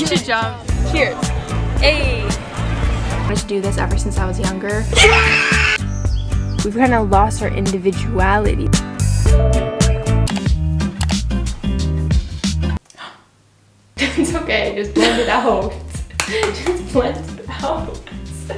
You should jump. Cheers. Hey. I wanted to do this ever since I was younger. We've kind of lost our individuality. it's okay, just blend it out. just blend it out.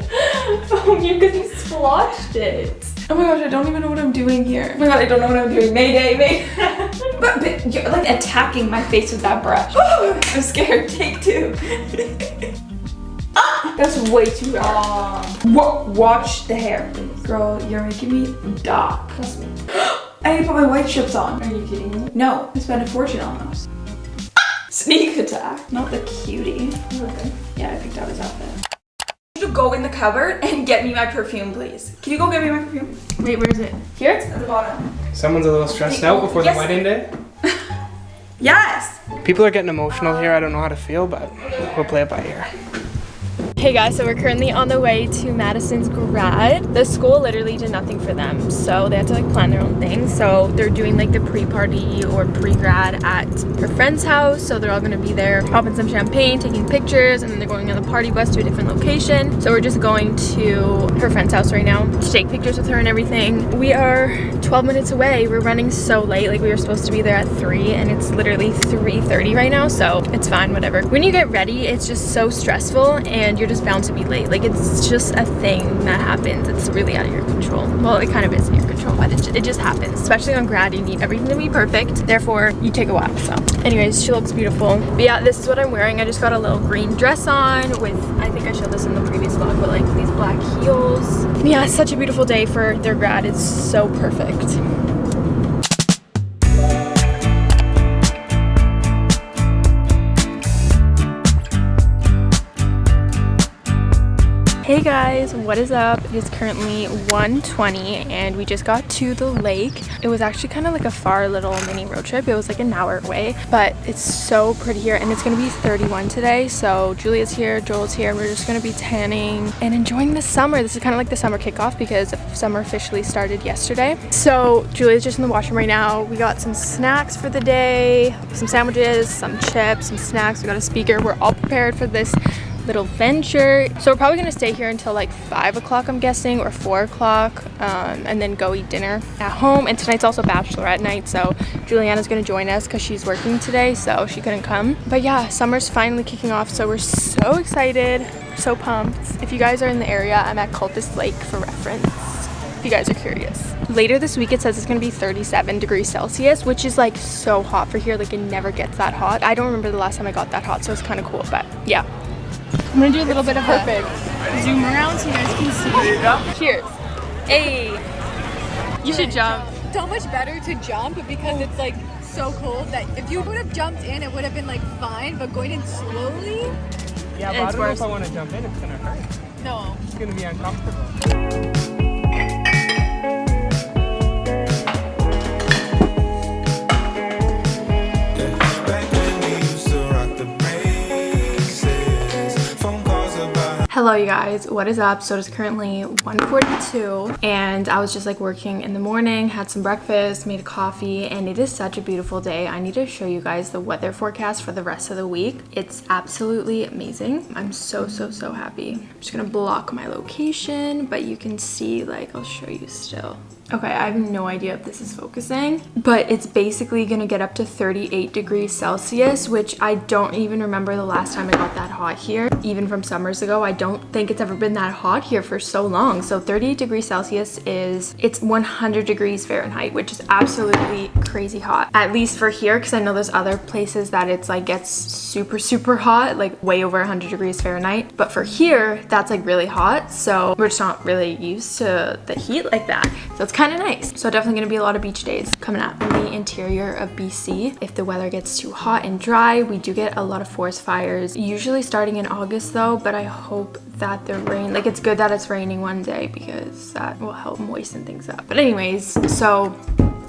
oh, you because you splotched it. Oh my gosh, I don't even know what I'm doing here. Oh my god, I don't know what I'm doing. Mayday, Mayday. but, but you're like attacking my face with that brush. I'm scared. Take two. ah, that's way too long. Watch the hair, please. Girl, you're making me dark. Trust me. I need to put my white chips on. Are you kidding me? No, I spent a fortune on those. Sneak attack. Not the cutie. Okay. Yeah, I picked out his outfit go in the cupboard and get me my perfume, please. Can you go get me my perfume? Wait, where is it? Here? At the bottom. Someone's a little stressed out before yes. the wedding day? yes! People are getting emotional here. I don't know how to feel, but we'll play it by ear. Hey guys, so we're currently on the way to Madison's grad. The school literally did nothing for them, so they had to like plan their own thing. So they're doing like the pre-party or pre-grad at her friend's house. So they're all gonna be there, popping some champagne, taking pictures, and then they're going on the party bus to a different location. So we're just going to her friend's house right now to take pictures with her and everything. We are 12 minutes away. We're running so late, like we were supposed to be there at 3 and it's literally 3.30 right now, so it's fine, whatever. When you get ready, it's just so stressful and you're just bound to be late. Like it's just a thing that happens. It's really out of your control. Well, it kind of is in your control, but it, it just happens. Especially on grad, you need everything to be perfect. Therefore, you take a while. So anyways, she looks beautiful. But yeah, this is what I'm wearing. I just got a little green dress on with, I think I showed this in the previous vlog, but like these black heels. Yeah, such a beautiful day for their grad. It's so perfect. Guys, what is up? It is currently 1.20 and we just got to the lake. It was actually kind of like a far little mini road trip. It was like an hour away, but it's so pretty here and it's gonna be 31 today. So Julia's here, Joel's here, and we're just gonna be tanning and enjoying the summer. This is kind of like the summer kickoff because summer officially started yesterday. So Julia's just in the washroom right now. We got some snacks for the day, some sandwiches, some chips, some snacks. We got a speaker. We're all prepared for this little venture. So we're probably gonna stay here until like five o'clock, I'm guessing, or four o'clock, um, and then go eat dinner at home. And tonight's also bachelorette night, so Juliana's gonna join us because she's working today, so she couldn't come. But yeah, summer's finally kicking off, so we're so excited, so pumped. If you guys are in the area, I'm at Cultus Lake for reference if you guys are curious. Later this week it says it's gonna be 37 degrees Celsius, which is like so hot for here. Like it never gets that hot. I don't remember the last time I got that hot, so it's kind of cool. But yeah, I'm gonna do a little bit of perfect. A zoom around so you guys can see. Cheers. Hey. You should jump. So much better to jump because it's like so cold that if you would have jumped in, it would have been like fine, but going in slowly. Yeah, but I don't worse. know if I want to jump in. It's gonna hurt. No. It's gonna be uncomfortable. Hello you guys, what is up? So it is currently 1.42 and I was just like working in the morning, had some breakfast, made a coffee, and it is such a beautiful day. I need to show you guys the weather forecast for the rest of the week. It's absolutely amazing. I'm so, so, so happy. I'm just gonna block my location, but you can see like, I'll show you still. Okay, I have no idea if this is focusing, but it's basically gonna get up to 38 degrees Celsius, which I don't even remember the last time I got that hot here. Even from summers ago, I don't think it's ever been that hot here for so long. So 38 degrees Celsius is, it's 100 degrees Fahrenheit, which is absolutely crazy hot. At least for here, because I know there's other places that it's like gets super, super hot, like way over 100 degrees Fahrenheit. But for here, that's like really hot. So we're just not really used to the heat like that. So it's kind of nice. So definitely gonna be a lot of beach days coming up in the interior of BC. If the weather gets too hot and dry, we do get a lot of forest fires, usually starting in August though, but I hope that the rain, like it's good that it's raining one day because that will help moisten things up. But anyways, so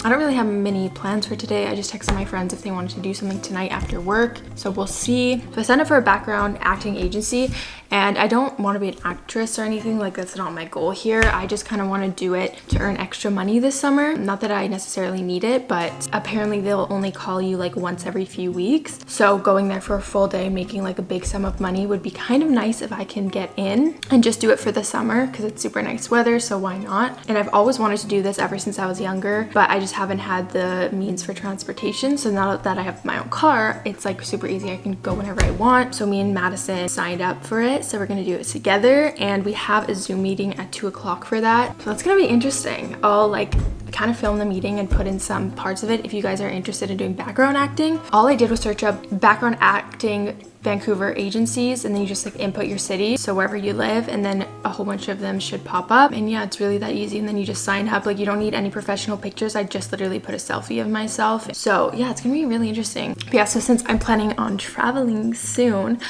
I don't really have many plans for today. I just texted my friends if they wanted to do something tonight after work. So we'll see. So I signed up for a background acting agency and I don't want to be an actress or anything like that's not my goal here. I just kind of want to do it to earn extra money this summer. Not that I necessarily need it, but apparently they'll only call you like once every few weeks. So going there for a full day, making like a big sum of money would be kind of nice if I can get in and just do it for the summer because it's super nice weather. So why not? And I've always wanted to do this ever since I was younger, but I just haven't had the means for transportation. So now that I have my own car, it's like super easy. I can go whenever I want. So me and Madison signed up for it so we're gonna do it together and we have a Zoom meeting at two o'clock for that. So that's gonna be interesting. I'll like kind of film the meeting and put in some parts of it if you guys are interested in doing background acting. All I did was search up background acting Vancouver agencies and then you just like input your city so wherever you live and then a whole bunch of them should pop up. And yeah it's really that easy and then you just sign up. Like you don't need any professional pictures. I just literally put a selfie of myself. So yeah it's gonna be really interesting. But yeah so since I'm planning on traveling soon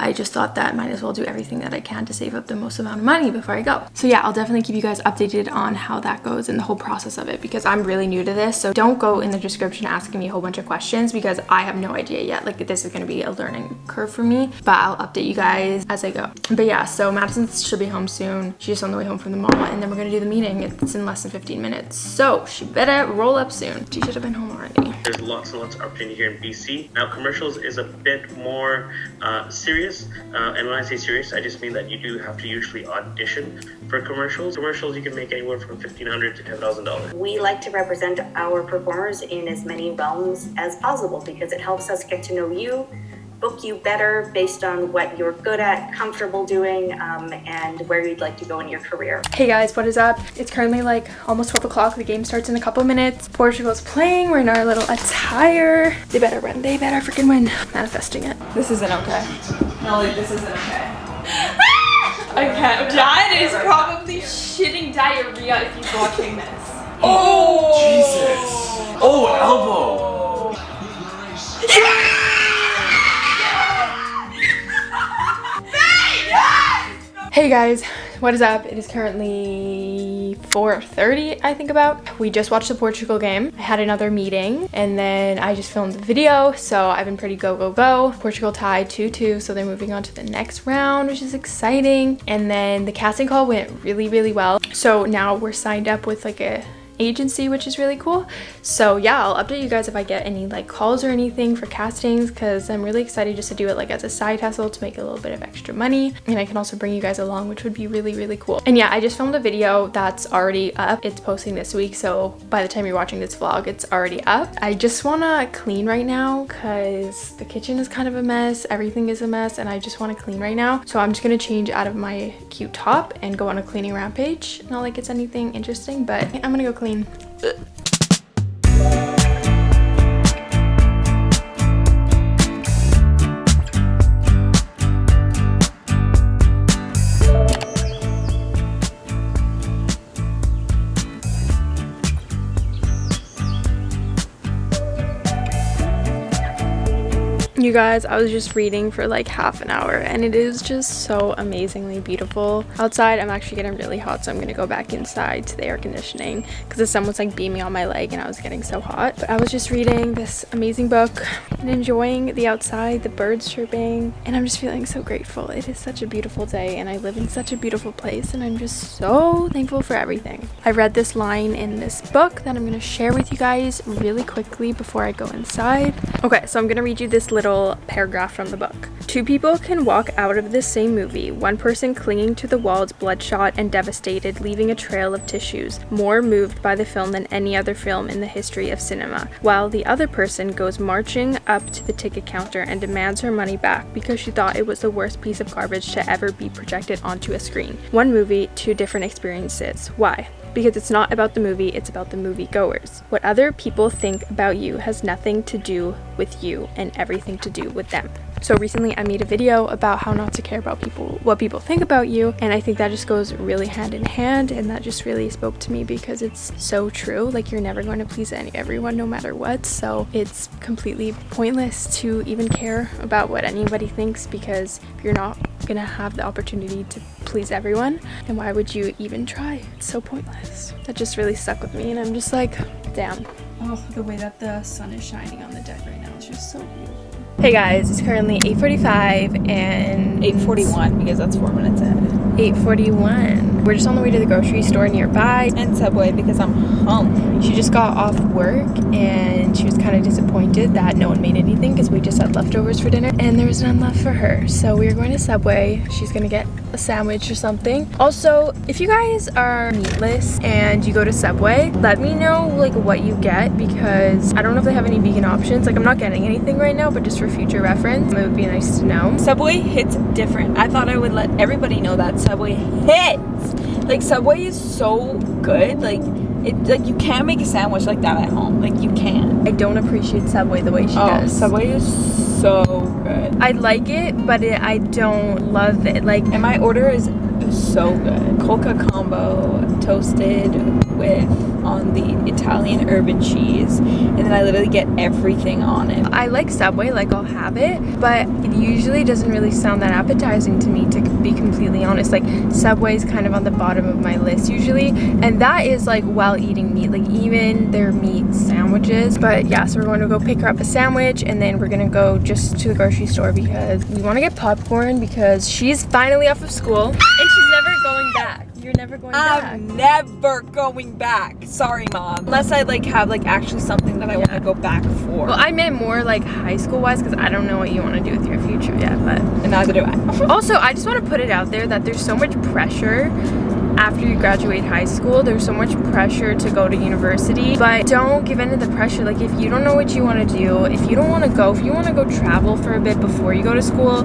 I just thought that might as well do everything that I can to save up the most amount of money before I go. So yeah, I'll definitely keep you guys updated on how that goes and the whole process of it because I'm really new to this. So don't go in the description asking me a whole bunch of questions because I have no idea yet. Like this is going to be a learning curve for me, but I'll update you guys as I go. But yeah, so Madison should be home soon. She's on the way home from the mall and then we're going to do the meeting. It's in less than 15 minutes. So she better roll up soon. She should have been home already. There's lots and lots of opportunity here in BC. Now commercials is a bit more uh, serious serious. Uh, and when I say serious, I just mean that you do have to usually audition for commercials. Commercials you can make anywhere from 1,500 to $10,000. We like to represent our performers in as many realms as possible because it helps us get to know you book you better based on what you're good at, comfortable doing, um, and where you'd like to go in your career. Hey guys, what is up? It's currently like almost 12 o'clock. The game starts in a couple minutes. Portugal's playing. We're in our little attire. They better win. They better freaking win. Manifesting it. This isn't okay. Molly, this isn't okay. okay, Dad is probably shitting diarrhea if he's watching this. Oh! Jesus! Oh, elbow! Hey guys, what is up? It is currently 4.30, I think about. We just watched the Portugal game. I had another meeting and then I just filmed the video. So I've been pretty go, go, go. Portugal tied 2-2, so they're moving on to the next round, which is exciting. And then the casting call went really, really well. So now we're signed up with like a agency which is really cool. So yeah i'll update you guys if i get any like calls or anything for castings because i'm really excited just to do it like as a side hustle to make a little bit of extra money. And i can also bring you guys along which would be really really cool. And yeah i just filmed a video that's already up. It's posting this week so by the time you're watching this vlog it's already up. I just want to clean right now because the kitchen is kind of a mess everything is a mess and i just want to clean right now. So i'm just going to change out of my cute top and go on a cleaning rampage. Not like it's anything interesting but i'm gonna go clean clean. You guys, I was just reading for like half an hour and it is just so amazingly beautiful. Outside, I'm actually getting really hot, so I'm gonna go back inside to the air conditioning because the sun was like beaming on my leg and I was getting so hot. But I was just reading this amazing book and enjoying the outside, the birds chirping, and I'm just feeling so grateful. It is such a beautiful day and I live in such a beautiful place and I'm just so thankful for everything. I read this line in this book that I'm gonna share with you guys really quickly before I go inside. Okay, so I'm gonna read you this little little paragraph from the book. Two people can walk out of this same movie, one person clinging to the walls bloodshot and devastated, leaving a trail of tissues, more moved by the film than any other film in the history of cinema, while the other person goes marching up to the ticket counter and demands her money back because she thought it was the worst piece of garbage to ever be projected onto a screen. One movie, two different experiences. Why? Because it's not about the movie, it's about the movie goers. What other people think about you has nothing to do with you and everything to do with them. So recently I made a video about how not to care about people, what people think about you. And I think that just goes really hand in hand. And that just really spoke to me because it's so true. Like you're never going to please any, everyone no matter what. So it's completely pointless to even care about what anybody thinks because if you're not gonna have the opportunity to please everyone, and why would you even try? It's so pointless. That just really stuck with me and I'm just like, damn. Oh, the way that the sun is shining on the deck right now is just so beautiful. Hey guys, it's currently 8.45 and 8:41 because that's four minutes ahead. 8.41. We're just on the way to the grocery store nearby. And Subway because I'm hungry. She just got off work and she was kind of disappointed that no one made anything because we just had leftovers for dinner and there was none left for her. So we are going to Subway. She's gonna get a sandwich or something. Also, if you guys are meatless and you go to Subway, let me know like what you get because I don't know if they have any vegan options. Like I'm not getting anything right now, but just for future reference, it would be nice to know. Subway hits different. I thought I would let everybody know that Subway hits. Like Subway is so good. Like it like you can't make a sandwich like that at home. Like you can't. I don't appreciate Subway the way she Oh, does. Subway is so good. I like it, but it, I don't love it. Like And my order is so good. Coca combo toasted with on the Italian herb and cheese. And then I literally get everything on it. I like Subway, like I'll have it, but it usually doesn't really sound that appetizing to me to be completely honest. Like Subway's kind of on the bottom of my list usually, and that is like while eating meat, like even their meat sandwiches. But yeah, so we're going to go pick her up a sandwich and then we're gonna go just to the grocery store because we want to get popcorn because she's finally off of school and she's. You're never going back. I'm never going back. Sorry, mom. Unless I like have like actually something that I want to go back for. Well, I meant more like high school wise because I don't know what you want to do with your future yet, but and neither do I. Also, I just want to put it out there that there's so much pressure after you graduate high school. There's so much pressure to go to university, but don't give in to the pressure. Like, if you don't know what you want to do, if you don't want to go, if you want to go travel for a bit before you go to school,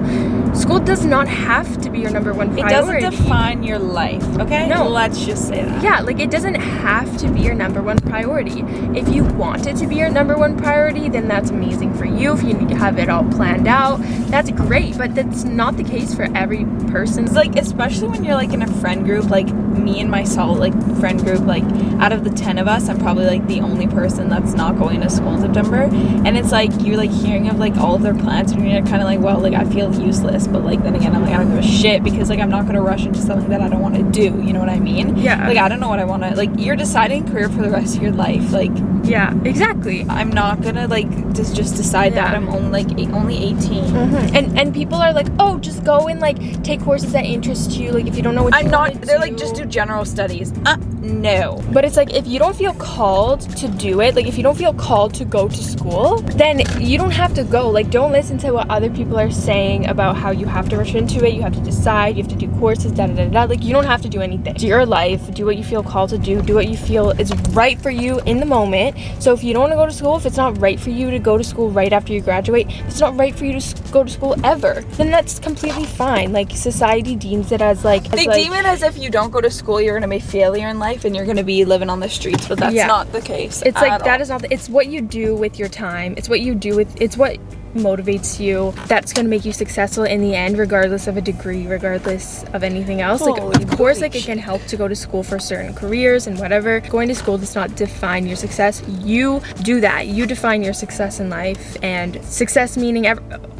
school does not have to be your number one priority. It doesn't define your life, okay? No. Let's just say that. Yeah, like it doesn't have to be your number one priority. If you want it to be your number one priority, then that's amazing for you. If you have it all planned out, that's great. But that's not the case for every person. It's like especially when you're like in a friend group, like me and my soul like friend group, like out of the ten of us, I'm probably like the only person that's not going to school in September. And it's like you're like hearing of like all of their plans and you're kind of like, well, like I feel useless, but like then again, I'm like I don't give a shit because like I'm not gonna rush into something that I don't want to do. You know what I mean? Yeah. Like I don't know what I want to like. You're deciding career for the rest of your life. Like Yeah, exactly. I'm not gonna like just just decide that I'm only like eight, only 18. And and people are like, oh, just go and like take courses that interest you. Like if you don't know what I'm you not. They're like just do general studies. Uh, no. But it's like if you don't feel called to do it, like if you don't feel called to go to school, then you don't have to go. Like don't listen to what other people are saying about how you have to rush into it. You have to decide. You have to do courses. Da da da da. Like you don't have to do anything. Do your life. Do what you feel called to do. Do what you feel is right for you in the moment. So if you don't want to go to school, if it's not right for you to go to school right after you graduate, if it's not right for you to go to school ever, then that's completely fine. Like society deems it as like as, They like, deem it as if you don't go to school, you're gonna be a failure in life and you're gonna be living on the streets, but that's Yeah. not the case. It's like at that all. is not. The, it's what you do with your time. It's what you do with. It's what motivates you. That's gonna make you successful in the end, regardless of a degree, regardless of anything else. like, of course, like it can help to go to school for certain careers and whatever. Going to school does not define your success. You do that. You define your success in life, and success meaning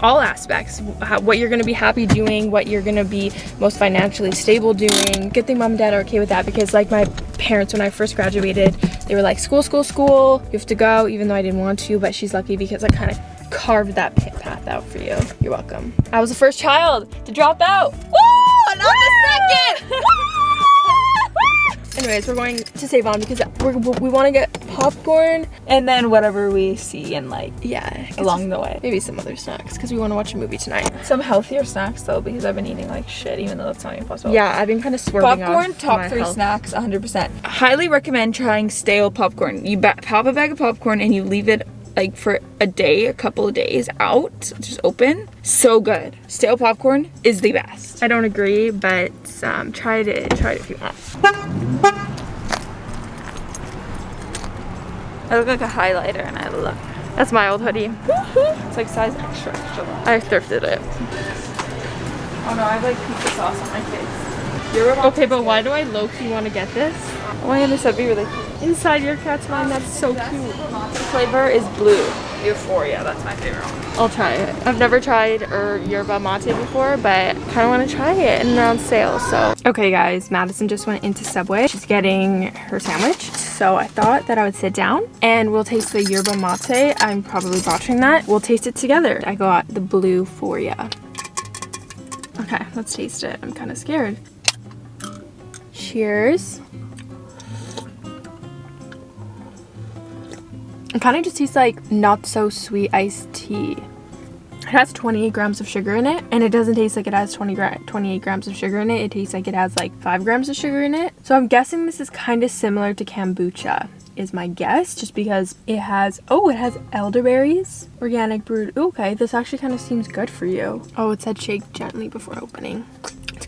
all aspects. How, what you're gonna be happy doing, what you're gonna be most financially stable doing. Good thing mom and dad are okay with that because, like my parents, when I first graduated, they were like, school, school, school. You have to go, even though I didn't want to. But she's lucky because I kind of carved that pa- path out for you. You're welcome. I was the first child to drop out. Woo! And I'm the second. Anyways, we're going to Save-On because we're, we want to get popcorn. and then whatever we see and like Yeah, along the way. maybe some other snacks because we want to watch a movie tonight. Some healthier snacks though, because I've been eating like shit, even though that's not even possible. Yeah, I've been kind of swerving Popcorn, top three health. snacks, 100%. Highly recommend trying stale popcorn. You pop a bag of popcorn and you leave it like for a day, a couple of days out, just open. So good. Stale popcorn is the best. I don't agree, but um, try it. Try it if you want. I look like a highlighter and I look. That's my old hoodie. It's like size extra, extra. I thrifted it. Oh no, I have like pizza sauce on my face. You're about Okay, but why do I low-key want to get this? Oh my goodness, that'd be really cute. Inside your cat's mind, that's so cute. The flavor is blue. Euphoria, that's my favorite one. I'll try it. I've never tried or yerba mate before, but I kind of want to try it and they're on sale, so. Okay guys, Madison just went into Subway. She's getting her sandwich. So I thought that I would sit down and we'll taste the yerba mate. I'm probably botching that. We'll taste it together. I got the Bluephoria. Okay, let's taste it. I'm kind of scared. Cheers. It kind of just tastes like not so sweet iced tea. It has 28 grams of sugar in it, and it doesn't taste like it has 20 gra 28 grams of sugar in it. It tastes like it has like 5 grams of sugar in it. So I'm guessing this is kind of similar to kombucha is my guess just because it has oh it has elderberries organic brewed okay this actually kind of seems good for you oh it said shake gently before opening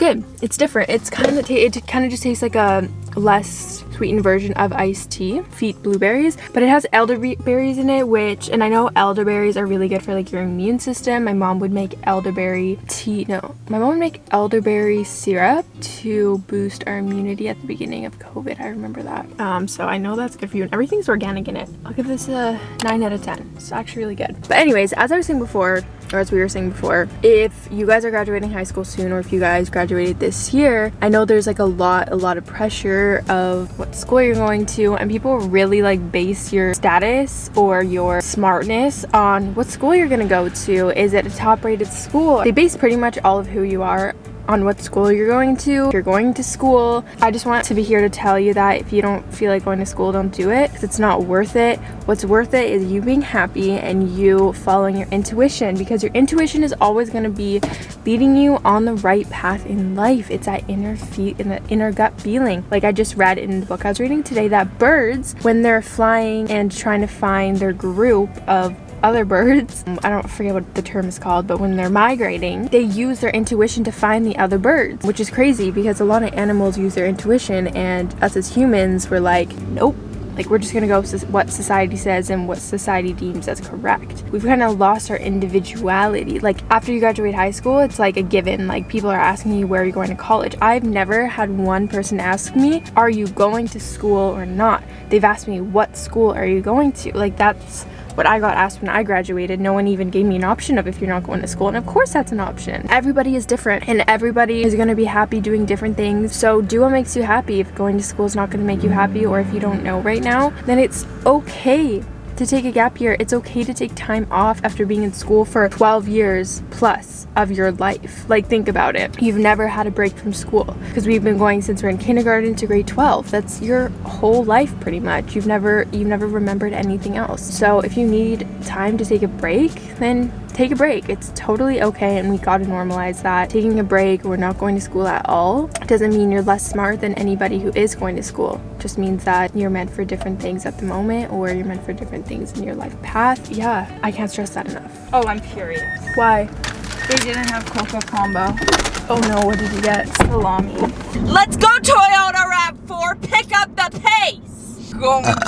good. It's different. It's kind of it kind of just tastes like a less sweetened version of iced tea feet blueberries but it has elderberries in it which and i know elderberries are really good for like your immune system. My mom would make elderberry tea no my mom would make elderberry syrup to boost our immunity at the beginning of covid. I remember that. Um so i know that's good for you and everything's organic in it. I'll give this a 9 out of 10 it's actually really good. But anyways as i was saying before or as we were saying before if you guys are graduating high school soon or if you guys graduated this year i know there's like a lot a lot of pressure of what school you're going to and people really like base your status or your smartness on what school you're gonna go to. Is it a top rated school? They base pretty much all of who you are on what school you're going to. If you're going to school, I just want to be here to tell you that if you don't feel like going to school, don't do it because it's not worth it. What's worth it is you being happy and you following your intuition because your intuition is always going to be leading you on the right path in life. It's that inner feet in the inner gut feeling. Like I just read in the book I was reading today that birds, when they're flying and trying to find their group of other birds. I don't forget what the term is called but when they're migrating they use their intuition to find the other birds which is crazy because a lot of animals use their intuition and us as humans we're like nope. Like we're just gonna go what society says and what society deems as correct. We've kind of lost our individuality. Like after you graduate high school it's like a given. Like people are asking you where you're going to college? I've never had one person ask me are you going to school or not? They've asked me what school are you going to? Like that's what I got asked when I graduated. No one even gave me an option of if you're not going to school. And of course that's an option. Everybody is different and everybody is going to be happy doing different things. So do what makes you happy. If going to school is not going to make you happy or if you don't know right now, then it's okay to take a gap year. It's okay to take time off after being in school for 12 years plus of your life. Like think about it. You've never had a break from school because we've been going since we're in kindergarten to grade 12. That's your whole life pretty much. You've never you've never remembered anything else. So if you need time to take a break, then take a break. It's totally okay and we got to normalize that. Taking a break we're not going to school at all doesn't mean you're less smart than anybody who is going to school. It just means that you're meant for different things at the moment or you're meant for different things in your life path. Yeah, I can't stress that enough. Oh, I'm curious. Why? They didn't have Coca Combo. Oh no, what did you get? Salami. Let's go Toyota RAV4, pick up the pace! Going around.